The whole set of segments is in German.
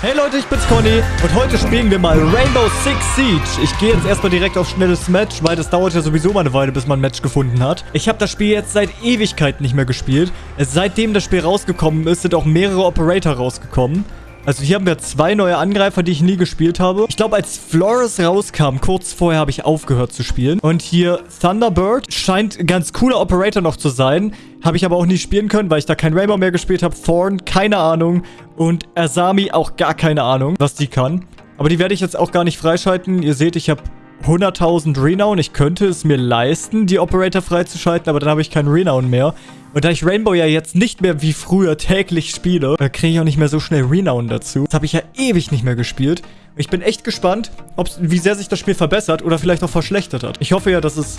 Hey Leute, ich bin's Conny und heute spielen wir mal Rainbow Six Siege. Ich gehe jetzt erstmal direkt auf schnelles Match, weil das dauert ja sowieso mal eine Weile, bis man ein Match gefunden hat. Ich habe das Spiel jetzt seit Ewigkeiten nicht mehr gespielt. Seitdem das Spiel rausgekommen ist, sind auch mehrere Operator rausgekommen. Also hier haben wir zwei neue Angreifer, die ich nie gespielt habe. Ich glaube, als Flores rauskam, kurz vorher habe ich aufgehört zu spielen. Und hier Thunderbird scheint ein ganz cooler Operator noch zu sein. Habe ich aber auch nie spielen können, weil ich da kein Rainbow mehr gespielt habe. Thorn, keine Ahnung. Und Asami auch gar keine Ahnung, was die kann. Aber die werde ich jetzt auch gar nicht freischalten. Ihr seht, ich habe 100.000 Renown. Ich könnte es mir leisten, die Operator freizuschalten, aber dann habe ich keinen Renown mehr. Und da ich Rainbow ja jetzt nicht mehr wie früher täglich spiele, kriege ich auch nicht mehr so schnell Renown dazu. Das habe ich ja ewig nicht mehr gespielt. Ich bin echt gespannt, wie sehr sich das Spiel verbessert oder vielleicht auch verschlechtert hat. Ich hoffe ja, dass es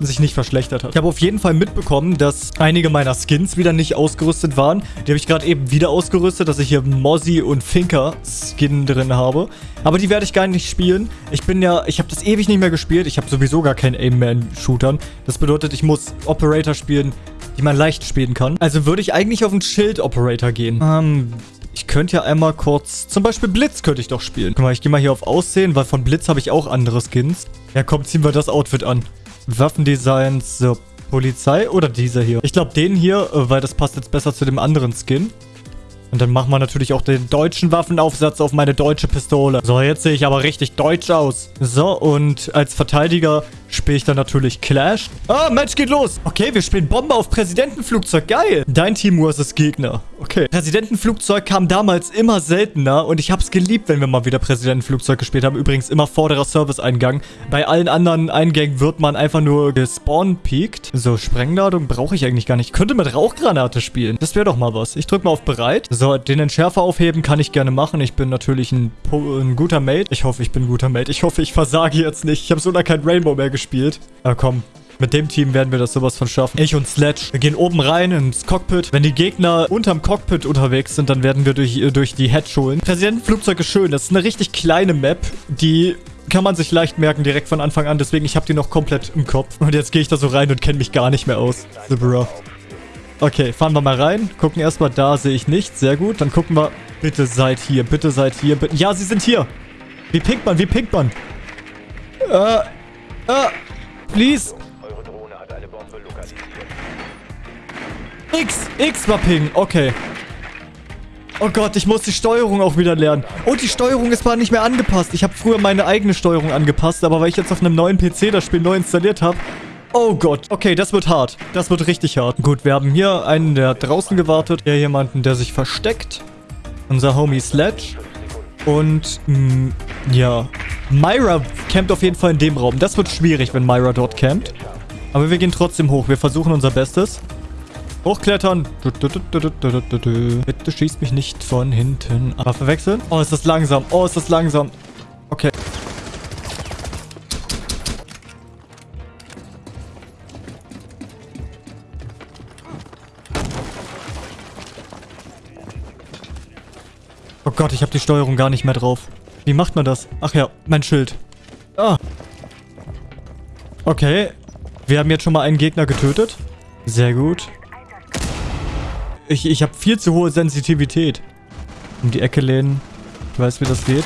sich nicht verschlechtert hat. Ich habe auf jeden Fall mitbekommen, dass einige meiner Skins wieder nicht ausgerüstet waren. Die habe ich gerade eben wieder ausgerüstet, dass ich hier Mozzie und Finker Skin drin habe. Aber die werde ich gar nicht spielen. Ich bin ja, ich habe das ewig nicht mehr gespielt. Ich habe sowieso gar kein Aim mehr in Shootern. Das bedeutet, ich muss Operator spielen, die man leicht spielen kann. Also würde ich eigentlich auf einen Schild-Operator gehen. Ähm, ich könnte ja einmal kurz... Zum Beispiel Blitz könnte ich doch spielen. Guck mal, ich gehe mal hier auf Aussehen, weil von Blitz habe ich auch andere Skins. Ja, komm, ziehen wir das Outfit an. Waffendesigns, so, Polizei oder dieser hier? Ich glaube den hier, äh, weil das passt jetzt besser zu dem anderen Skin. Und dann machen wir natürlich auch den deutschen Waffenaufsatz auf meine deutsche Pistole. So, jetzt sehe ich aber richtig deutsch aus. So, und als Verteidiger spiele ich dann natürlich Clash. Ah, Match geht los. Okay, wir spielen Bombe auf Präsidentenflugzeug. Geil. Dein Team versus Gegner. Okay. Präsidentenflugzeug kam damals immer seltener und ich habe es geliebt, wenn wir mal wieder Präsidentenflugzeug gespielt haben. Übrigens immer vorderer Service-Eingang. Bei allen anderen Eingängen wird man einfach nur gespawn-peakt. So, Sprengladung brauche ich eigentlich gar nicht. Ich könnte mit Rauchgranate spielen. Das wäre doch mal was. Ich drücke mal auf bereit. So, den Entschärfer aufheben kann ich gerne machen. Ich bin natürlich ein, ein guter Mate. Ich hoffe, ich bin ein guter Mate. Ich hoffe, ich versage jetzt nicht. Ich habe so lange kein Rainbow mehr gespielt. Aber komm, mit dem Team werden wir das sowas von schaffen. Ich und Sledge. Wir gehen oben rein ins Cockpit. Wenn die Gegner unterm Cockpit unterwegs sind, dann werden wir durch, äh, durch die Hedge holen. Präsidentenflugzeug ist schön. Das ist eine richtig kleine Map, die kann man sich leicht merken direkt von Anfang an. Deswegen, ich habe die noch komplett im Kopf. Und jetzt gehe ich da so rein und kenne mich gar nicht mehr aus. The bro. Okay, fahren wir mal rein. Gucken erstmal, da sehe ich nichts. Sehr gut. Dann gucken wir. Bitte seid hier, bitte seid hier. Bitte. Ja, sie sind hier. Wie pinkt man? Wie pinkt man? Äh, äh, please. X, X war Ping. Okay. Oh Gott, ich muss die Steuerung auch wieder lernen. Und die Steuerung ist mal nicht mehr angepasst. Ich habe früher meine eigene Steuerung angepasst, aber weil ich jetzt auf einem neuen PC das Spiel neu installiert habe... Oh Gott. Okay, das wird hart. Das wird richtig hart. Gut, wir haben hier einen, der draußen gewartet. Hier jemanden, der sich versteckt. Unser Homie Sledge. Und, mh, mm, ja. Myra campt auf jeden Fall in dem Raum. Das wird schwierig, wenn Myra dort campt. Aber wir gehen trotzdem hoch. Wir versuchen unser Bestes. Hochklettern. Bitte schießt mich nicht von hinten. Aber verwechseln. Oh, ist das langsam. Oh, ist das langsam. Okay. Oh Gott, ich habe die Steuerung gar nicht mehr drauf. Wie macht man das? Ach ja, mein Schild. Ah. Okay. Wir haben jetzt schon mal einen Gegner getötet. Sehr gut. Ich, ich habe viel zu hohe Sensitivität. Um die Ecke lehnen. Ich weiß, wie das geht.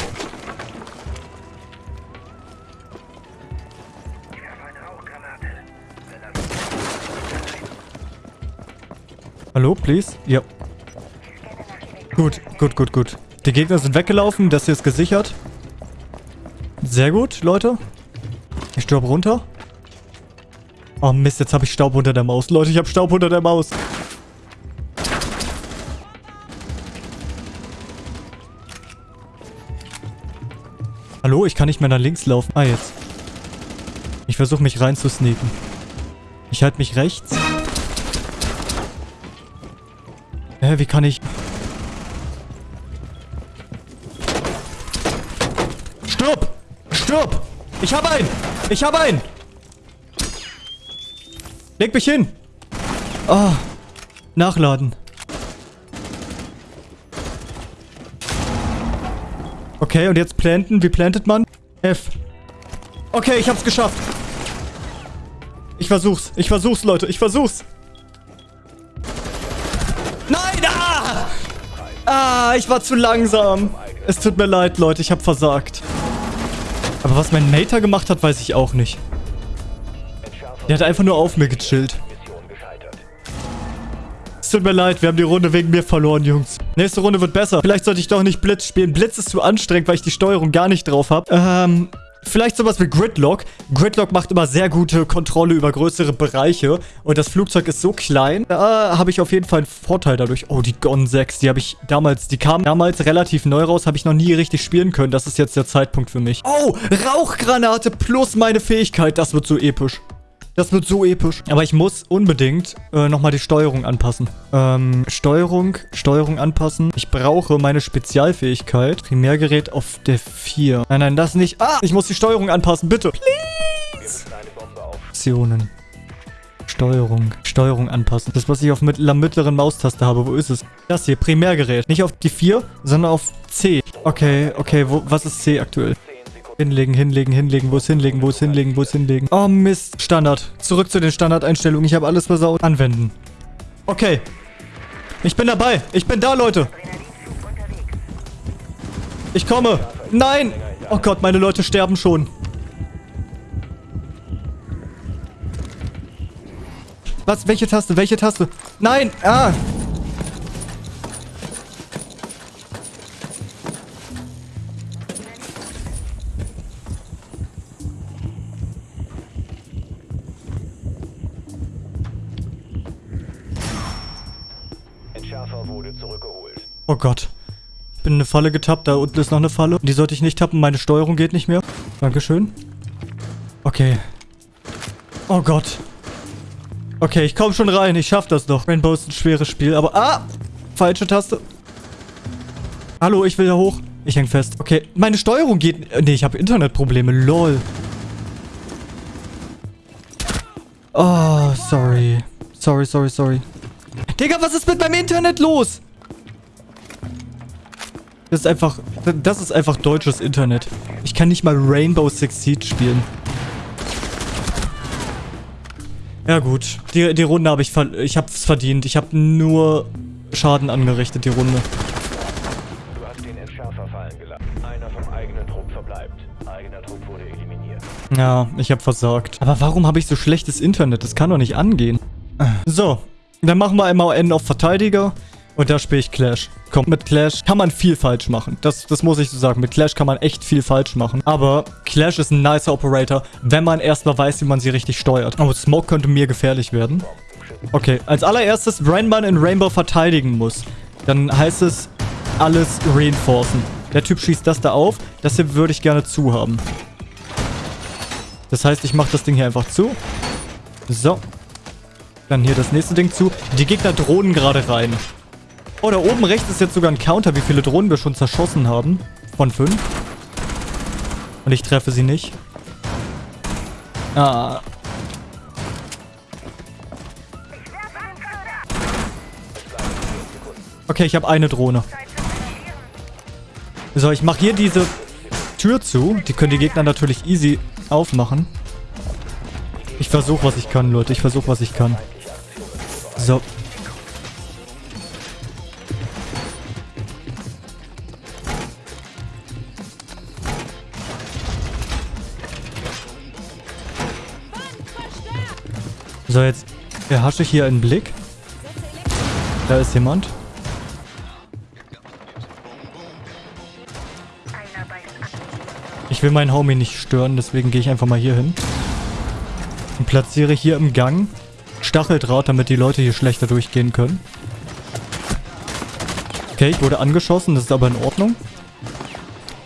Hallo, please? Ja. Gut, gut, gut, gut. Die Gegner sind weggelaufen. Das hier ist gesichert. Sehr gut, Leute. Ich sterbe runter. Oh Mist, jetzt habe ich Staub unter der Maus. Leute, ich habe Staub unter der Maus. Hallo, ich kann nicht mehr nach links laufen. Ah, jetzt. Ich versuche mich rein zu sneaken. Ich halte mich rechts. Hä, wie kann ich... Stirb! Ich habe einen! Ich habe einen! Leg mich hin! Ah, nachladen. Okay, und jetzt planten. Wie plantet man? F. Okay, ich hab's geschafft. Ich versuch's. Ich versuch's, Leute. Ich versuch's. Nein! Ah! Ah, ich war zu langsam. Es tut mir leid, Leute. Ich habe versagt. Aber was mein Mater gemacht hat, weiß ich auch nicht. Der hat einfach nur auf mir gechillt. Es tut mir leid, wir haben die Runde wegen mir verloren, Jungs. Nächste Runde wird besser. Vielleicht sollte ich doch nicht Blitz spielen. Blitz ist zu anstrengend, weil ich die Steuerung gar nicht drauf habe. Ähm, Vielleicht sowas wie Gridlock. Gridlock macht immer sehr gute Kontrolle über größere Bereiche. Und das Flugzeug ist so klein. Da habe ich auf jeden Fall einen Vorteil dadurch. Oh, die Gon 6. Die habe ich damals... Die kam damals relativ neu raus. Habe ich noch nie richtig spielen können. Das ist jetzt der Zeitpunkt für mich. Oh, Rauchgranate plus meine Fähigkeit. Das wird so episch. Das wird so episch. Aber ich muss unbedingt äh, nochmal die Steuerung anpassen. Ähm, Steuerung, Steuerung anpassen. Ich brauche meine Spezialfähigkeit. Primärgerät auf der 4. Nein, nein, das nicht. Ah, ich muss die Steuerung anpassen, bitte. Please. Optionen. Steuerung. Steuerung anpassen. Das, was ich auf mittler, mittleren Maustaste habe. Wo ist es? Das hier, Primärgerät. Nicht auf die 4, sondern auf C. Okay, okay, wo, was ist C aktuell? Hinlegen, hinlegen, hinlegen. Wo ist hinlegen, wo ist hinlegen, wo ist hinlegen. Oh Mist. Standard. Zurück zu den Standardeinstellungen. Ich habe alles versaut. Anwenden. Okay. Ich bin dabei. Ich bin da, Leute. Ich komme. Nein. Oh Gott, meine Leute sterben schon. Was? Welche Taste? Welche Taste? Nein. Ah. Oh Gott. Ich bin in eine Falle getappt. Da unten ist noch eine Falle. Die sollte ich nicht tappen. Meine Steuerung geht nicht mehr. Dankeschön. Okay. Oh Gott. Okay, ich komme schon rein. Ich schaff das doch. Rainbow ist ein schweres Spiel, aber... Ah! Falsche Taste. Hallo, ich will da hoch. Ich häng fest. Okay, meine Steuerung geht... Nee, ich habe Internetprobleme. Lol. Oh, sorry. Sorry, sorry, sorry. Digga, was ist mit meinem Internet los? Das ist einfach... Das ist einfach deutsches Internet. Ich kann nicht mal Rainbow Six Siege spielen. Ja gut. Die, die Runde habe ich... Ver ich habe es verdient. Ich habe nur Schaden angerichtet, die Runde. Du hast den Entschärfer fallen gelassen. Einer vom eigenen Trupp verbleibt. Eigener Trupp wurde eliminiert. Ja, ich habe versagt. Aber warum habe ich so schlechtes Internet? Das kann doch nicht angehen. So. Dann machen wir einmal N auf Verteidiger. Und da spiele ich Clash. Komm, mit Clash kann man viel falsch machen. Das, das muss ich so sagen. Mit Clash kann man echt viel falsch machen. Aber Clash ist ein nicer Operator, wenn man erstmal weiß, wie man sie richtig steuert. Oh, Smoke könnte mir gefährlich werden. Okay, als allererstes, wenn man in Rainbow verteidigen muss, dann heißt es alles reinforcen. Der Typ schießt das da auf. Das hier würde ich gerne zu haben. Das heißt, ich mache das Ding hier einfach zu. So. Dann hier das nächste Ding zu. Die Gegner drohen gerade rein. Oh, da oben rechts ist jetzt sogar ein Counter, wie viele Drohnen wir schon zerschossen haben. Von fünf. Und ich treffe sie nicht. Ah. Okay, ich habe eine Drohne. So, ich mache hier diese Tür zu. Die können die Gegner natürlich easy aufmachen. Ich versuche, was ich kann, Leute. Ich versuche, was ich kann. So. So, jetzt erhasche ich hier einen Blick. Da ist jemand. Ich will meinen Homie nicht stören, deswegen gehe ich einfach mal hier hin. Und platziere hier im Gang Stacheldraht, damit die Leute hier schlechter durchgehen können. Okay, ich wurde angeschossen, das ist aber in Ordnung.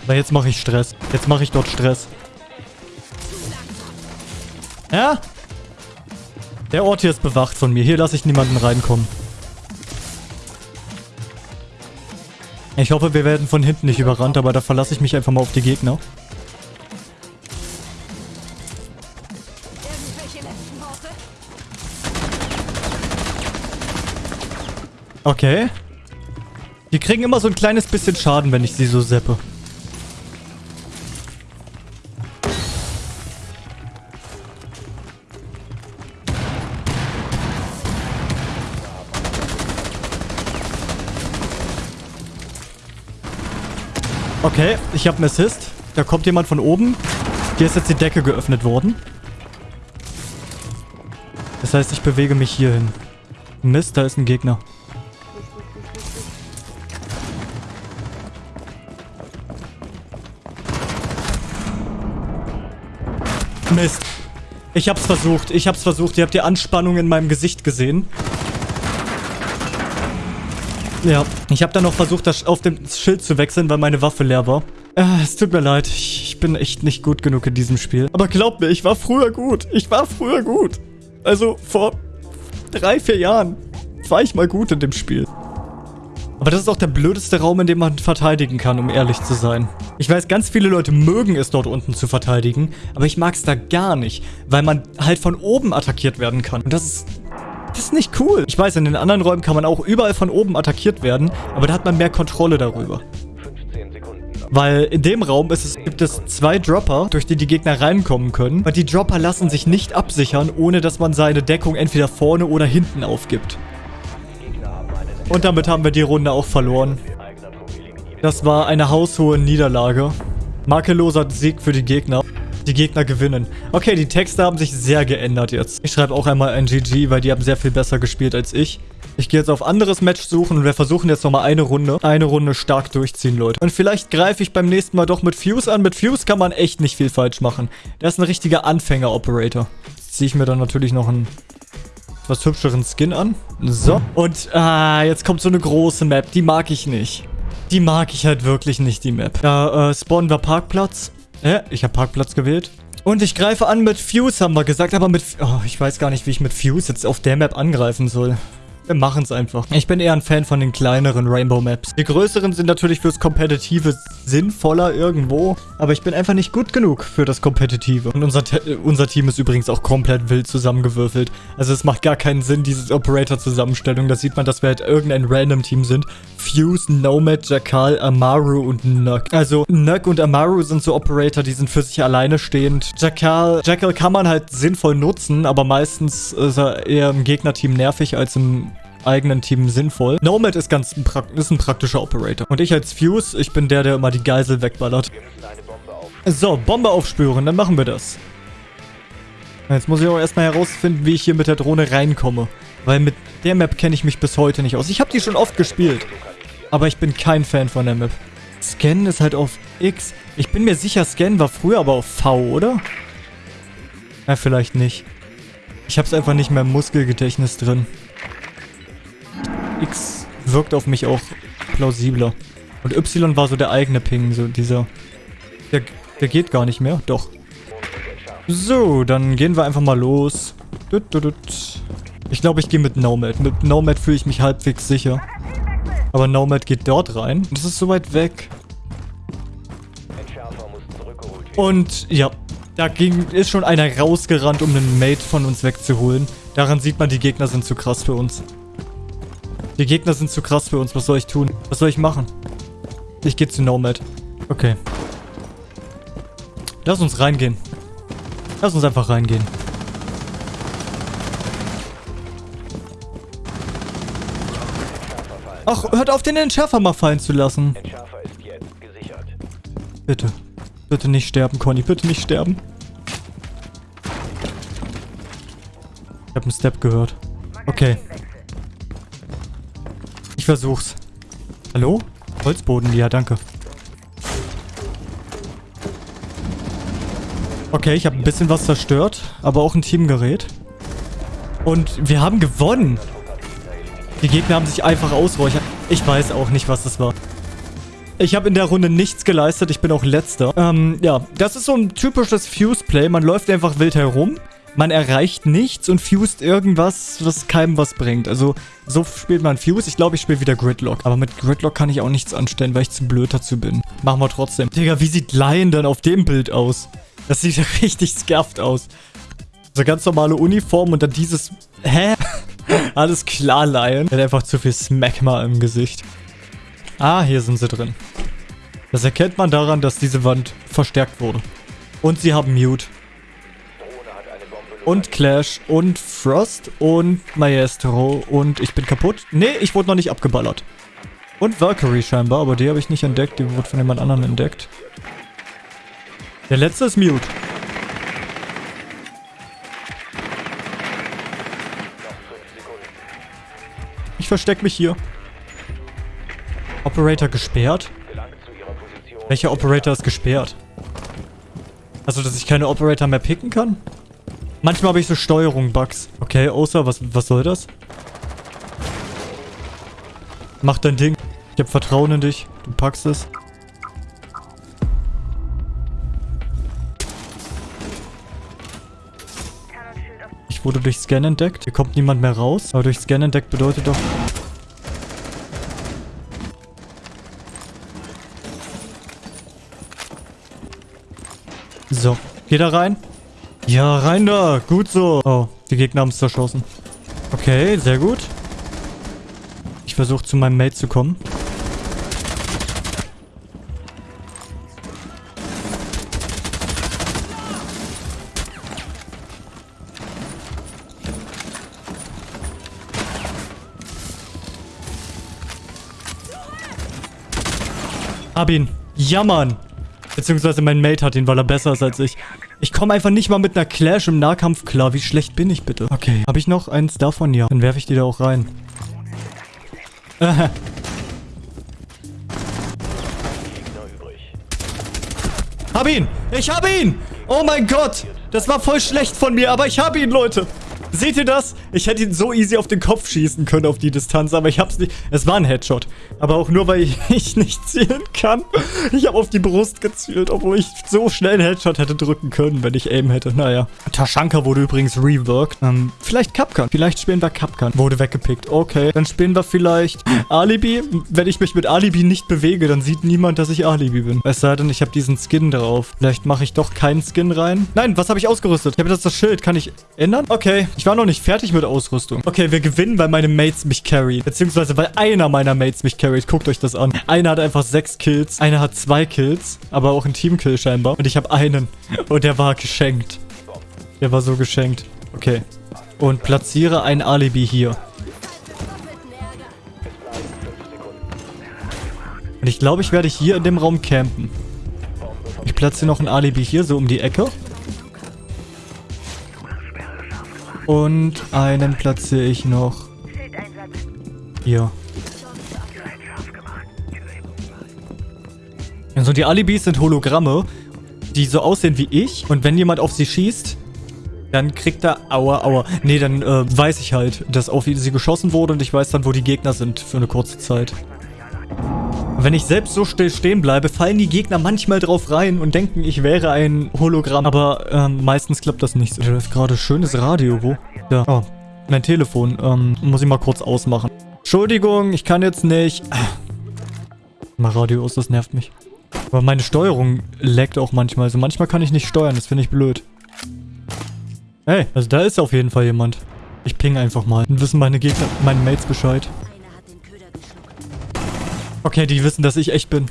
Aber jetzt mache ich Stress. Jetzt mache ich dort Stress. Ja, der Ort hier ist bewacht von mir. Hier lasse ich niemanden reinkommen. Ich hoffe, wir werden von hinten nicht überrannt, aber da verlasse ich mich einfach mal auf die Gegner. Okay. Die kriegen immer so ein kleines bisschen Schaden, wenn ich sie so seppe. Okay, ich habe einen Assist. Da kommt jemand von oben. Hier ist jetzt die Decke geöffnet worden. Das heißt, ich bewege mich hier hin. Mist, da ist ein Gegner. Mist. Ich hab's versucht. Ich hab's versucht. Ihr habt die Anspannung in meinem Gesicht gesehen. Ja, ich habe dann noch versucht, das auf dem Schild zu wechseln, weil meine Waffe leer war. Äh, es tut mir leid. Ich bin echt nicht gut genug in diesem Spiel. Aber glaubt mir, ich war früher gut. Ich war früher gut. Also vor drei, vier Jahren war ich mal gut in dem Spiel. Aber das ist auch der blödeste Raum, in dem man verteidigen kann, um ehrlich zu sein. Ich weiß, ganz viele Leute mögen es dort unten zu verteidigen, aber ich mag es da gar nicht, weil man halt von oben attackiert werden kann. Und das ist... Das ist nicht cool. Ich weiß, in den anderen Räumen kann man auch überall von oben attackiert werden, aber da hat man mehr Kontrolle darüber. Weil in dem Raum es, gibt es zwei Dropper, durch die die Gegner reinkommen können. Und die Dropper lassen sich nicht absichern, ohne dass man seine Deckung entweder vorne oder hinten aufgibt. Und damit haben wir die Runde auch verloren. Das war eine haushohe Niederlage. Makelloser Sieg für die Gegner. Die Gegner gewinnen. Okay, die Texte haben sich sehr geändert jetzt. Ich schreibe auch einmal ein GG, weil die haben sehr viel besser gespielt als ich. Ich gehe jetzt auf anderes Match suchen und wir versuchen jetzt nochmal eine Runde. Eine Runde stark durchziehen, Leute. Und vielleicht greife ich beim nächsten Mal doch mit Fuse an. Mit Fuse kann man echt nicht viel falsch machen. Der ist ein richtiger Anfänger-Operator. Ziehe ich mir dann natürlich noch einen was hübscheren Skin an. So. Und ah, jetzt kommt so eine große Map. Die mag ich nicht. Die mag ich halt wirklich nicht, die Map. Da äh, spawnen wir Parkplatz. Äh, ich habe Parkplatz gewählt. Und ich greife an mit Fuse, haben wir gesagt. Aber mit... Oh, ich weiß gar nicht, wie ich mit Fuse jetzt auf der Map angreifen soll. Wir machen es einfach. Ich bin eher ein Fan von den kleineren Rainbow Maps. Die größeren sind natürlich fürs Kompetitive sinnvoller irgendwo, aber ich bin einfach nicht gut genug für das Kompetitive. Und unser, unser Team ist übrigens auch komplett wild zusammengewürfelt. Also es macht gar keinen Sinn, diese Operator-Zusammenstellung. Da sieht man, dass wir halt irgendein random Team sind. Fuse, Nomad, Jakal, Amaru und Nuck. Also Nuck und Amaru sind so Operator, die sind für sich alleine stehend. Jakal, Jackal kann man halt sinnvoll nutzen, aber meistens ist er eher im Gegnerteam nervig als im eigenen Team sinnvoll. Nomad ist ganz ein, ist ein praktischer Operator. Und ich als Fuse, ich bin der, der immer die Geisel wegballert. So, Bombe aufspüren, dann machen wir das. Jetzt muss ich auch erstmal herausfinden, wie ich hier mit der Drohne reinkomme. Weil mit der Map kenne ich mich bis heute nicht aus. Ich habe die schon oft gespielt. Aber ich bin kein Fan von der Map. Scan ist halt auf X. Ich bin mir sicher, Scan war früher aber auf V, oder? Ja, vielleicht nicht. Ich habe es einfach nicht mehr im Muskelgedächtnis drin. X wirkt auf mich auch plausibler. Und Y war so der eigene Ping, so dieser... Der, der geht gar nicht mehr, doch. So, dann gehen wir einfach mal los. Ich glaube, ich gehe mit Nomad. Mit Nomad fühle ich mich halbwegs sicher. Aber Nomad geht dort rein. Das ist so weit weg. Und ja, da ging, ist schon einer rausgerannt, um einen Mate von uns wegzuholen. Daran sieht man, die Gegner sind zu krass für uns. Die Gegner sind zu krass für uns. Was soll ich tun? Was soll ich machen? Ich gehe zu Nomad. Okay. Lass uns reingehen. Lass uns einfach reingehen. Ach, hört auf, den Entschärfer mal fallen zu lassen. Bitte. Bitte nicht sterben, Conny. Bitte nicht sterben. Ich habe einen Step gehört. Okay. Ich versuch's. Hallo? Holzboden, ja, danke. Okay, ich habe ein bisschen was zerstört, aber auch ein Teamgerät. Und wir haben gewonnen. Die Gegner haben sich einfach ausräuchert. Ich weiß auch nicht, was das war. Ich habe in der Runde nichts geleistet. Ich bin auch letzter. Ähm, ja, das ist so ein typisches Fuse-Play. Man läuft einfach wild herum man erreicht nichts und fused irgendwas, was keinem was bringt. Also, so spielt man Fuse. Ich glaube, ich spiele wieder Gridlock. Aber mit Gridlock kann ich auch nichts anstellen, weil ich zu blöd dazu bin. Machen wir trotzdem. Digga, wie sieht Lion denn auf dem Bild aus? Das sieht richtig scuffed aus. So ganz normale Uniform und dann dieses... Hä? Alles klar, Lion. Er hat einfach zu viel Smagma im Gesicht. Ah, hier sind sie drin. Das erkennt man daran, dass diese Wand verstärkt wurde. Und sie haben Mute und Clash und Frost und Maestro und ich bin kaputt. Nee, ich wurde noch nicht abgeballert. Und Valkyrie scheinbar, aber die habe ich nicht entdeckt. Die wurde von jemand anderem entdeckt. Der letzte ist Mute. Ich verstecke mich hier. Operator gesperrt? Welcher Operator ist gesperrt? Also, dass ich keine Operator mehr picken kann? Manchmal habe ich so Steuerung-Bugs. Okay, Osa, was, was soll das? Mach dein Ding. Ich habe Vertrauen in dich. Du packst es. Ich wurde durch Scan entdeckt. Hier kommt niemand mehr raus. Aber durch Scan entdeckt bedeutet doch... So. Geh da rein. Ja, rein da. Gut so. Oh, die Gegner haben es zerschossen. Okay, sehr gut. Ich versuche zu meinem Mate zu kommen. Hab ihn. Ja, Mann. Beziehungsweise mein Mate hat ihn, weil er besser ist als ich. Ich komme einfach nicht mal mit einer Clash im Nahkampf klar. Wie schlecht bin ich bitte? Okay. Habe ich noch eins davon? Ja. Dann werfe ich die da auch rein. hab ihn! Ich hab ihn! Oh mein Gott! Das war voll schlecht von mir, aber ich hab ihn, Leute! Seht ihr das? Ich hätte ihn so easy auf den Kopf schießen können auf die Distanz, aber ich hab's nicht. Es war ein Headshot. Aber auch nur, weil ich nicht zielen kann. Ich habe auf die Brust gezielt, obwohl ich so schnell einen Headshot hätte drücken können, wenn ich Aim hätte. Naja. Tashanka wurde übrigens reworked. Ähm, vielleicht Kapkan. Vielleicht spielen wir Kapkan. Wurde weggepickt. Okay. Dann spielen wir vielleicht Alibi. Wenn ich mich mit Alibi nicht bewege, dann sieht niemand, dass ich Alibi bin. Es sei denn, ich habe diesen Skin drauf. Vielleicht mache ich doch keinen Skin rein. Nein, was habe ich ausgerüstet? Ich habe jetzt das Schild. Kann ich ändern? Okay. Ich war noch nicht fertig mit Ausrüstung. Okay, wir gewinnen, weil meine Mates mich carry. Beziehungsweise, weil einer meiner Mates mich carried. Guckt euch das an. Einer hat einfach sechs Kills. Einer hat zwei Kills. Aber auch ein Teamkill scheinbar. Und ich habe einen. Und der war geschenkt. Der war so geschenkt. Okay. Und platziere ein Alibi hier. Und ich glaube, ich werde hier in dem Raum campen. Ich platziere noch ein Alibi hier, so um die Ecke. Und einen platziere ich noch hier. Also die Alibis sind Hologramme, die so aussehen wie ich. Und wenn jemand auf sie schießt, dann kriegt er... Aua, aua. Nee, dann äh, weiß ich halt, dass auf sie geschossen wurde und ich weiß dann, wo die Gegner sind für eine kurze Zeit. Wenn ich selbst so still stehen bleibe, fallen die Gegner manchmal drauf rein und denken, ich wäre ein Hologramm. Aber ähm, meistens klappt das nicht. Da ist gerade schönes Radio. Wo? Ja. Oh, mein Telefon. Ähm, muss ich mal kurz ausmachen. Entschuldigung, ich kann jetzt nicht. Mal Radio aus, das nervt mich. Aber meine Steuerung laggt auch manchmal. Also manchmal kann ich nicht steuern, das finde ich blöd. Hey, also da ist auf jeden Fall jemand. Ich ping einfach mal. Dann wissen meine Gegner, meine Mates Bescheid. Okay, die wissen, dass ich echt bin.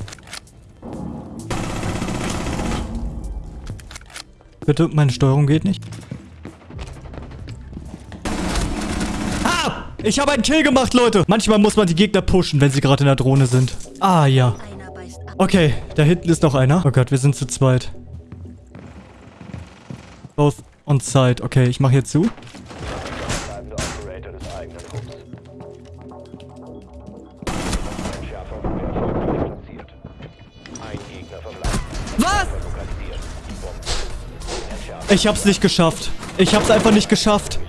Bitte, meine Steuerung geht nicht. Ah! Ich habe einen Kill gemacht, Leute. Manchmal muss man die Gegner pushen, wenn sie gerade in der Drohne sind. Ah, ja. Okay, da hinten ist noch einer. Oh Gott, wir sind zu zweit. Both on side. Okay, ich mache hier zu. Ich hab's nicht geschafft. Ich hab's einfach nicht geschafft.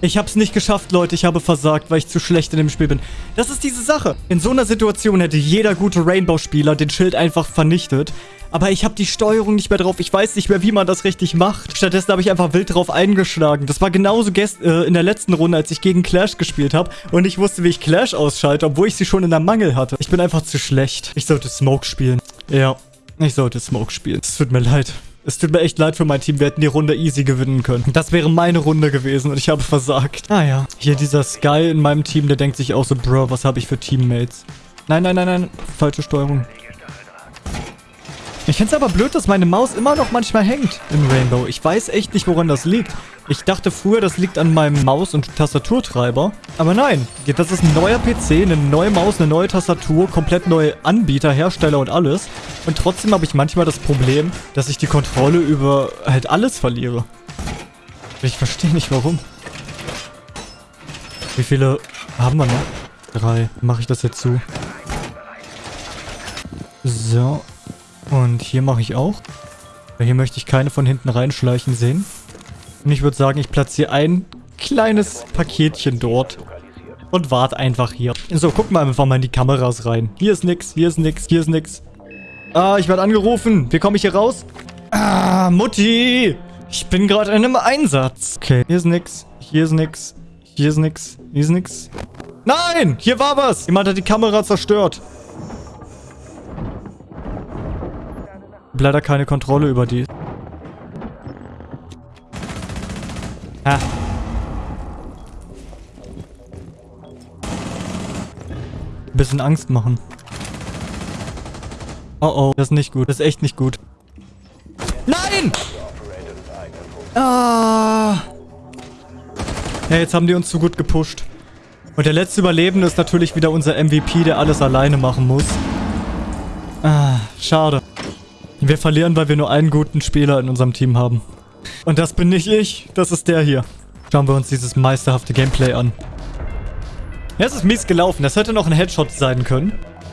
Ich hab's nicht geschafft, Leute. Ich habe versagt, weil ich zu schlecht in dem Spiel bin. Das ist diese Sache. In so einer Situation hätte jeder gute Rainbow-Spieler den Schild einfach vernichtet. Aber ich habe die Steuerung nicht mehr drauf. Ich weiß nicht mehr, wie man das richtig macht. Stattdessen habe ich einfach wild drauf eingeschlagen. Das war genauso äh, in der letzten Runde, als ich gegen Clash gespielt habe. Und ich wusste, wie ich Clash ausschalte, obwohl ich sie schon in der Mangel hatte. Ich bin einfach zu schlecht. Ich sollte Smoke spielen. Ja. Ich sollte Smoke spielen. Es tut mir leid. Es tut mir echt leid für mein Team. Wir hätten die Runde easy gewinnen können. Das wäre meine Runde gewesen und ich habe versagt. Ah ja. Hier dieser Sky in meinem Team, der denkt sich auch so, Bro, was habe ich für Teammates? Nein, nein, nein, nein. Falsche Steuerung. Ich finde es aber blöd, dass meine Maus immer noch manchmal hängt in Rainbow. Ich weiß echt nicht, woran das liegt. Ich dachte früher, das liegt an meinem Maus- und Tastaturtreiber. Aber nein, das ist ein neuer PC, eine neue Maus, eine neue Tastatur, komplett neue Anbieter, Hersteller und alles. Und trotzdem habe ich manchmal das Problem, dass ich die Kontrolle über halt alles verliere. Ich verstehe nicht, warum. Wie viele haben wir noch? Drei. Mache ich das jetzt zu. So. Und hier mache ich auch. Hier möchte ich keine von hinten reinschleichen sehen. Und ich würde sagen, ich platziere ein kleines Paketchen dort. Und warte einfach hier. So, gucken wir einfach mal in die Kameras rein. Hier ist nix, hier ist nix, hier ist nix. Ah, ich werde angerufen. Wie komme ich hier raus? Ah, Mutti. Ich bin gerade in einem Einsatz. Okay, hier ist nix, hier ist nix, hier ist nix, hier ist nix. Nein, hier war was. Jemand hat die Kamera zerstört. Leider keine Kontrolle über die. Ah. Bisschen Angst machen. Oh oh, das ist nicht gut. Das ist echt nicht gut. Nein! Ah. Ja, jetzt haben die uns zu gut gepusht. Und der letzte Überlebende ist natürlich wieder unser MVP, der alles alleine machen muss. Ah, schade. Wir verlieren, weil wir nur einen guten Spieler in unserem Team haben. Und das bin nicht ich, das ist der hier. Schauen wir uns dieses meisterhafte Gameplay an. Ja, es ist mies gelaufen. Das hätte noch ein Headshot sein können.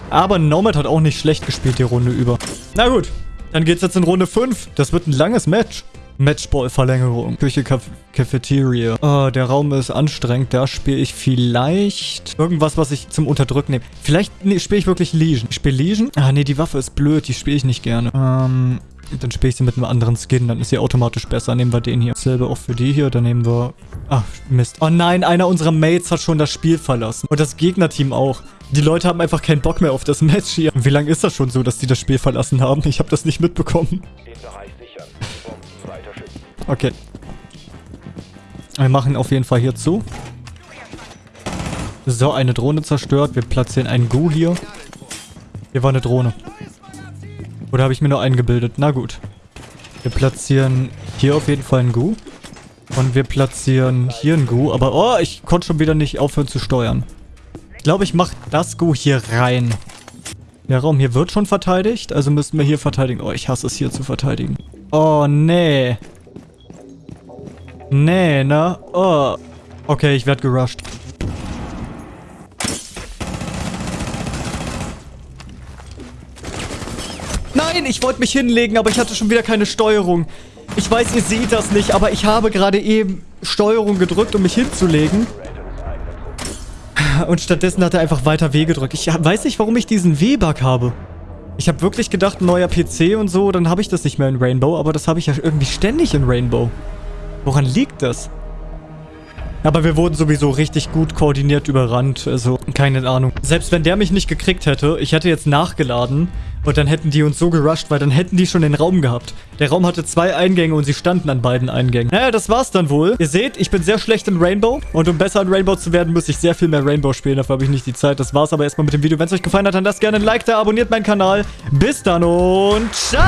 Aber Nomad hat auch nicht schlecht gespielt die Runde über. Na gut, dann geht's jetzt in Runde 5. Das wird ein langes Match. Matchball-Verlängerung. Küche, Caf Cafeteria. Oh, der Raum ist anstrengend. Da spiele ich vielleicht irgendwas, was ich zum Unterdrücken nehme. Vielleicht nee, spiele ich wirklich Legion. Ich spiele Legion? Ah, nee, die Waffe ist blöd. Die spiele ich nicht gerne. Ähm, dann spiele ich sie mit einem anderen Skin. Dann ist sie automatisch besser. Nehmen wir den hier. Dasselbe auch für die hier. Dann nehmen wir... Ach, Mist. Oh nein, einer unserer Mates hat schon das Spiel verlassen. Und das Gegnerteam auch. Die Leute haben einfach keinen Bock mehr auf das Match hier. Wie lange ist das schon so, dass die das Spiel verlassen haben? Ich habe das nicht mitbekommen. Okay. Wir machen auf jeden Fall hier zu. So, eine Drohne zerstört. Wir platzieren einen Gu hier. Hier war eine Drohne. Oder habe ich mir nur eingebildet? Na gut. Wir platzieren hier auf jeden Fall einen Gu. Und wir platzieren hier einen Gu. Aber, oh, ich konnte schon wieder nicht aufhören zu steuern. Ich glaube, ich mache das Gu hier rein. Der Raum hier wird schon verteidigt. Also müssten wir hier verteidigen. Oh, ich hasse es hier zu verteidigen. Oh, nee. Nee, ne? Oh. Okay, ich werde gerusht. Nein, ich wollte mich hinlegen, aber ich hatte schon wieder keine Steuerung. Ich weiß, ihr seht das nicht, aber ich habe gerade eben Steuerung gedrückt, um mich hinzulegen. Und stattdessen hat er einfach weiter W gedrückt. Ich weiß nicht, warum ich diesen W-Bug habe. Ich habe wirklich gedacht, neuer PC und so, dann habe ich das nicht mehr in Rainbow, aber das habe ich ja irgendwie ständig in Rainbow. Woran liegt das? Aber wir wurden sowieso richtig gut koordiniert überrannt, also keine Ahnung. Selbst wenn der mich nicht gekriegt hätte, ich hätte jetzt nachgeladen und dann hätten die uns so gerusht, weil dann hätten die schon den Raum gehabt. Der Raum hatte zwei Eingänge und sie standen an beiden Eingängen. Naja, das war's dann wohl. Ihr seht, ich bin sehr schlecht in Rainbow und um besser in Rainbow zu werden, muss ich sehr viel mehr Rainbow spielen. Dafür habe ich nicht die Zeit. Das war's aber erstmal mit dem Video. Wenn es euch gefallen hat, dann lasst gerne ein Like da, abonniert meinen Kanal. Bis dann und ciao!